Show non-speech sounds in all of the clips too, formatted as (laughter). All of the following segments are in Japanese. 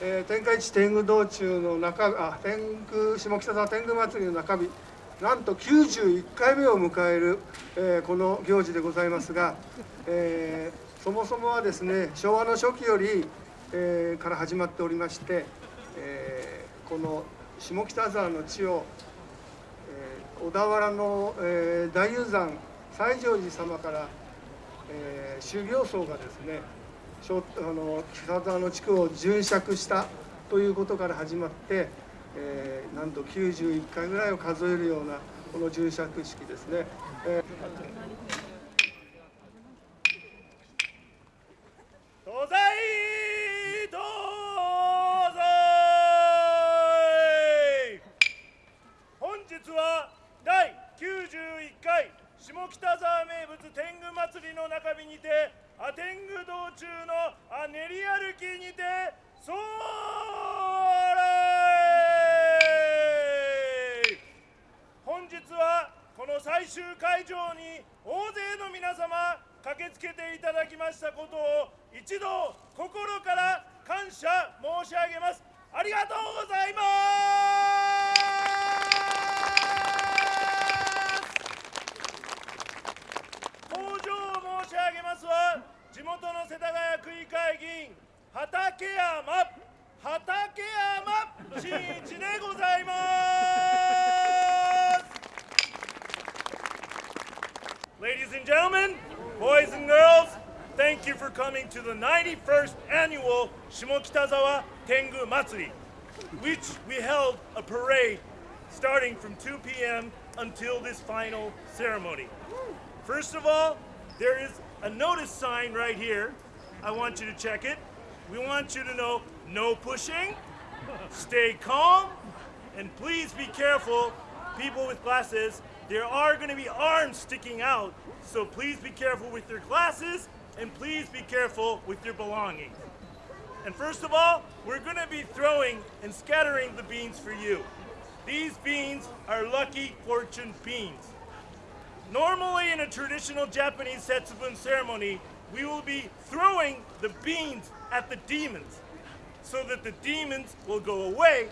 えー、天下一天狗道中の中あ天狗下北沢天狗祭りの中日なんと91回目を迎える、えー、この行事でございますが、えー、そもそもはですね昭和の初期より、えー、から始まっておりまして、えー、この下北沢の地を、えー、小田原の、えー、大雄山西条寺様から、えー、修行僧がですねあの北沢の地区を巡釈したということから始まって、えー、なんと91回ぐらいを数えるようなこの巡釈式ですね。えー東西東西本日は第91回下北沢名物天狗祭りの中日にてアテング道中のあ練り歩きにてそれ本日はこの最終会場に大勢の皆様駆けつけていただきましたことを一度心から感謝申し上げます。ありがとうございます。登場申し上げますは地元の世田谷区議会議員畠山畠山真一でございます。Ladies and gentlemen, boys and girls, thank you for coming to the 91st annual Shimokitazawa Tengu Matsuri, which we held a parade starting from 2 p.m. until this final ceremony. First of all, there is a notice sign right here. I want you to check it. We want you to know no pushing, stay calm, and please be careful, people with glasses. There are going to be arms sticking out, so please be careful with your glasses and please be careful with your belongings. And first of all, we're going to be throwing and scattering the beans for you. These beans are lucky fortune beans. Normally, in a traditional Japanese Setsubun ceremony, we will be throwing the beans at the demons so that the demons will go away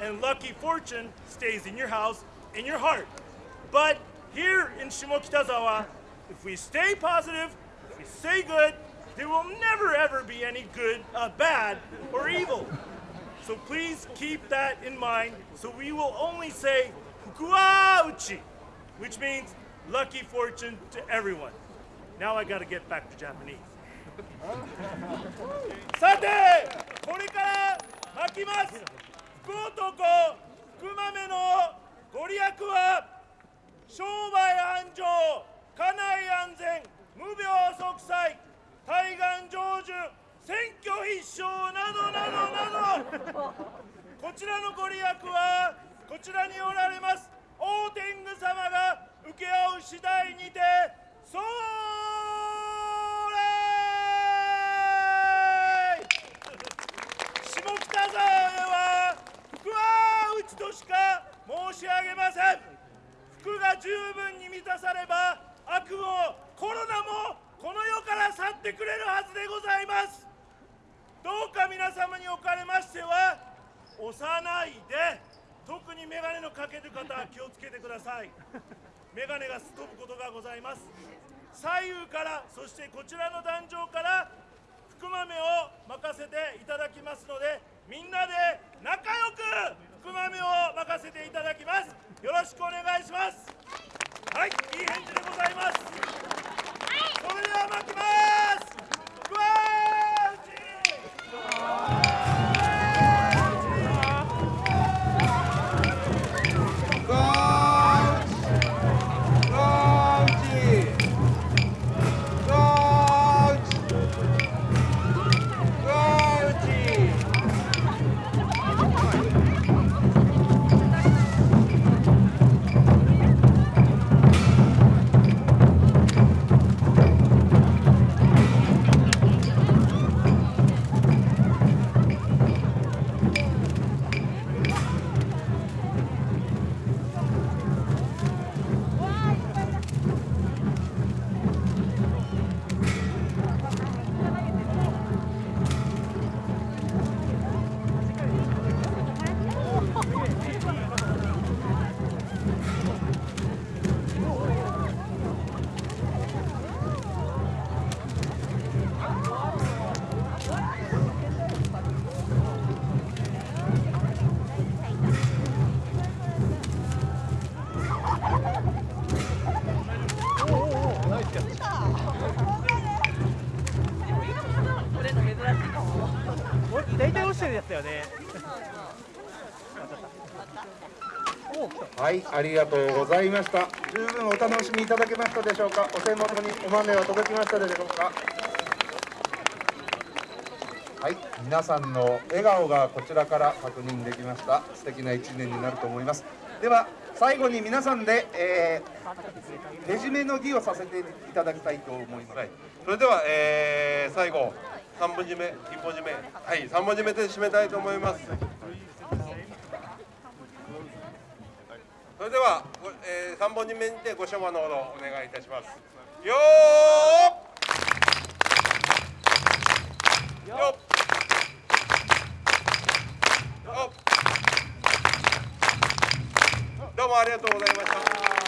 and lucky fortune stays in your house, in your heart. But here in Shimokitazawa, if we stay positive, if we stay good, there will never ever be any good, uh, bad, or evil. So please keep that in mind. So we will only say Fukuauchi, which means lucky fortune to everyone. Now I gotta get back to Japanese. (laughs) さて、これから巻きます福男、福豆のご利益は 商売繁盛、家内安全、無病息災、対岸成就、選挙必勝などなどなど。こちらのご利益はこちらにおられます大天狗様が請け負う次第にてそれ下北沢へは福は内としか申し上げません福が十分に満たされば悪もコロナもこの世から去ってくれるはずでございますどうか皆様におかれましては押さないで特に眼鏡のかける方は気をつけてください。メガネがすっ飛ぶことがございます。左右からそしてこちらの壇上から福豆を任せていただきますのでみんなで仲良く福豆を任せていただきます。よろしくお願いします。大体落ちてるやつだよね。はい、ありがとうございました。十分お楽しみいただけましたでしょうか？お手元にお豆は届きましたでしょうか？はい、皆さんの笑顔がこちらから確認できました。素敵な一年になると思います。では、最後に皆さんで、えー、手締めの儀をさせていただきたいと思います、はい、それでは、えー、最後三本締め一本締め。はい三本締めで締めたいと思います。それでは、えー、三本締めにてご所望のほどお願いいたします。よーよよっ。どうもありがとうございました。